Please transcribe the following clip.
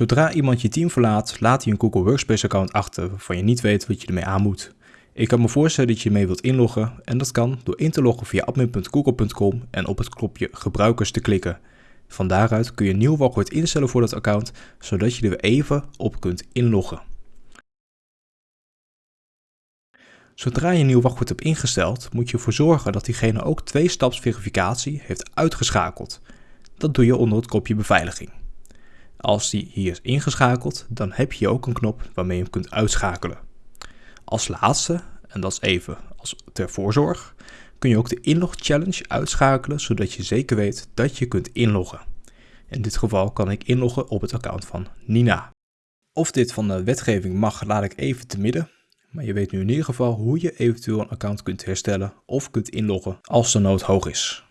Zodra iemand je team verlaat, laat hij een Google Workspace account achter waarvan je niet weet wat je ermee aan moet. Ik kan me voorstellen dat je mee wilt inloggen en dat kan door in te loggen via admin.google.com en op het knopje gebruikers te klikken. Van daaruit kun je een nieuw wachtwoord instellen voor dat account, zodat je er even op kunt inloggen. Zodra je een nieuw wachtwoord hebt ingesteld, moet je ervoor zorgen dat diegene ook twee-staps verificatie heeft uitgeschakeld. Dat doe je onder het kopje beveiliging. Als die hier is ingeschakeld, dan heb je ook een knop waarmee je hem kunt uitschakelen. Als laatste, en dat is even als ter voorzorg, kun je ook de inlog challenge uitschakelen zodat je zeker weet dat je kunt inloggen. In dit geval kan ik inloggen op het account van Nina. Of dit van de wetgeving mag, laat ik even te midden. Maar je weet nu in ieder geval hoe je eventueel een account kunt herstellen of kunt inloggen als de nood hoog is.